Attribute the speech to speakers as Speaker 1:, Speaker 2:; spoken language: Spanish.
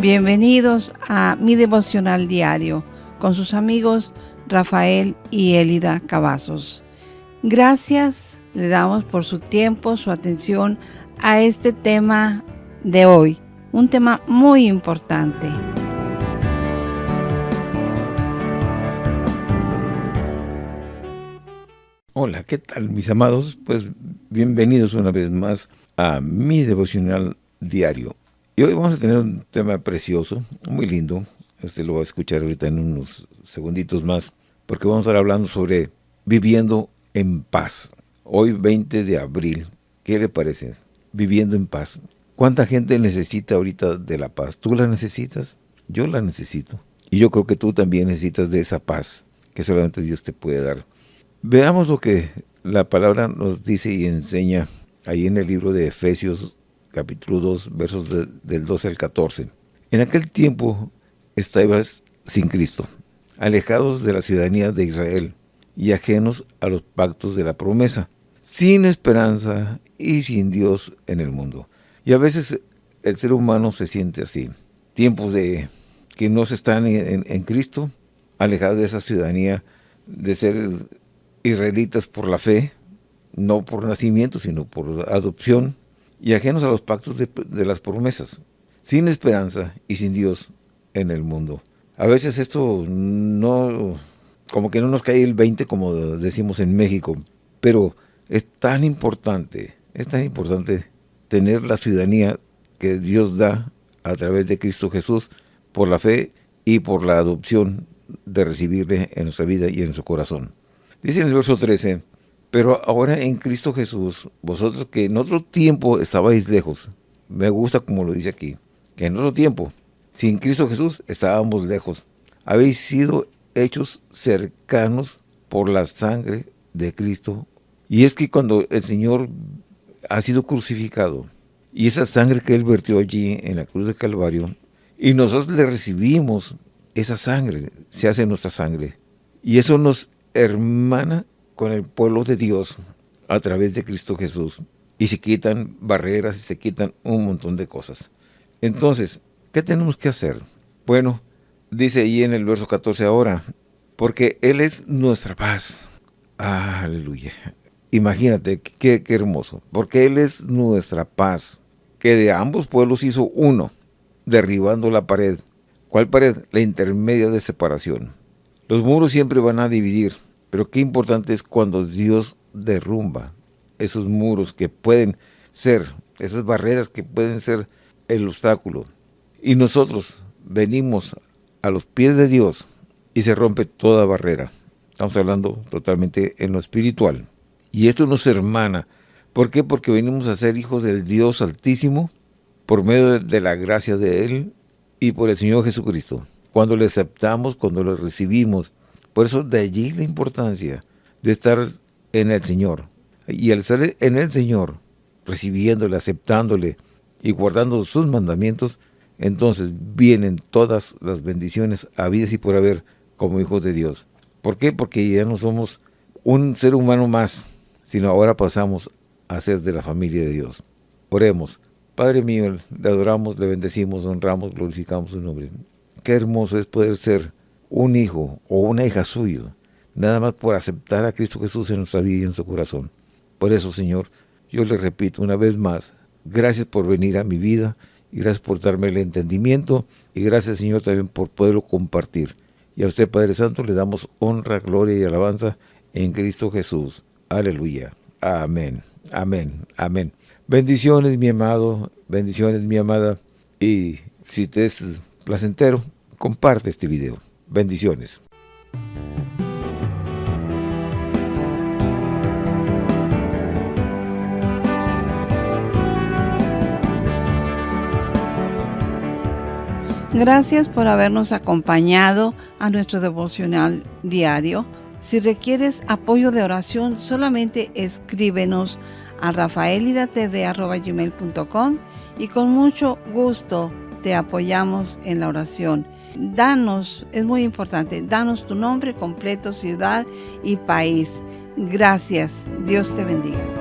Speaker 1: Bienvenidos a mi devocional diario con sus amigos Rafael y Elida Cavazos. Gracias le damos por su tiempo, su atención a este tema de hoy, un tema muy importante.
Speaker 2: Hola, ¿qué tal mis amados? Pues bienvenidos una vez más a mi devocional diario. Y hoy vamos a tener un tema precioso, muy lindo. Usted lo va a escuchar ahorita en unos segunditos más, porque vamos a estar hablando sobre viviendo en paz. Hoy 20 de abril, ¿qué le parece? Viviendo en paz. ¿Cuánta gente necesita ahorita de la paz? ¿Tú la necesitas? Yo la necesito. Y yo creo que tú también necesitas de esa paz que solamente Dios te puede dar. Veamos lo que la palabra nos dice y enseña ahí en el libro de Efesios capítulo 2, versos del 12 al 14. En aquel tiempo estabas sin Cristo, alejados de la ciudadanía de Israel y ajenos a los pactos de la promesa, sin esperanza y sin Dios en el mundo. Y a veces el ser humano se siente así. Tiempos de que no se están en, en Cristo, alejados de esa ciudadanía, de ser israelitas por la fe, no por nacimiento, sino por adopción, y ajenos a los pactos de, las promesas, sin esperanza y sin Dios en el mundo. A veces esto no, como que no nos cae el 20 como decimos en México, pero es tan importante, es tan importante tener la ciudadanía que Dios da a través de Cristo Jesús por la fe y por la adopción de recibirle en nuestra vida y en su corazón. Dice en el verso 13, pero ahora en Cristo Jesús, vosotros que en otro tiempo estabais lejos, me gusta como lo dice aquí, que en otro tiempo, sin Cristo Jesús, estábamos lejos. Habéis sido hechos cercanos por la sangre de Cristo. Y es que cuando el Señor ha sido crucificado, y esa sangre que Él vertió allí en la cruz de Calvario, y nosotros le recibimos esa sangre, se hace nuestra sangre. Y eso nos hermana con el pueblo de Dios a través de Cristo Jesús. Y se quitan barreras y se quitan un montón de cosas. Entonces, ¿qué tenemos que hacer? Bueno, dice ahí en el verso 14 ahora, porque Él es nuestra paz. Aleluya. Imagínate, qué, qué hermoso. Porque Él es nuestra paz, que de ambos pueblos hizo uno, derribando la pared. ¿Cuál pared? La intermedia de separación. Los muros siempre van a dividir, pero qué importante es cuando Dios derrumba esos muros que pueden ser, esas barreras que pueden ser el obstáculo. Y nosotros venimos a los pies de Dios y se rompe toda barrera. Estamos hablando totalmente en lo espiritual. Y esto nos hermana. ¿Por qué? Porque venimos a ser hijos del Dios Altísimo por medio de la gracia de Él y por el Señor Jesucristo cuando le aceptamos, cuando lo recibimos. Por eso de allí la importancia de estar en el Señor. Y al estar en el Señor, recibiéndole, aceptándole y guardando sus mandamientos, entonces vienen todas las bendiciones habidas y por haber como hijos de Dios. ¿Por qué? Porque ya no somos un ser humano más, sino ahora pasamos a ser de la familia de Dios. Oremos. Padre mío, le adoramos, le bendecimos, honramos, glorificamos su nombre. Qué hermoso es poder ser un hijo o una hija suyo, nada más por aceptar a Cristo Jesús en nuestra vida y en su corazón. Por eso, Señor, yo le repito una vez más, gracias por venir a mi vida y gracias por darme el entendimiento y gracias, Señor, también por poderlo compartir. Y a usted, Padre Santo, le damos honra, gloria y alabanza en Cristo Jesús. Aleluya. Amén. Amén. Amén. Bendiciones, mi amado. Bendiciones, mi amada. Y si te es placentero, comparte este video. Bendiciones.
Speaker 1: Gracias por habernos acompañado a nuestro devocional diario. Si requieres apoyo de oración, solamente escríbenos a rafaelidatv.com y con mucho gusto te apoyamos en la oración. Danos, es muy importante, danos tu nombre completo, ciudad y país. Gracias. Dios te bendiga.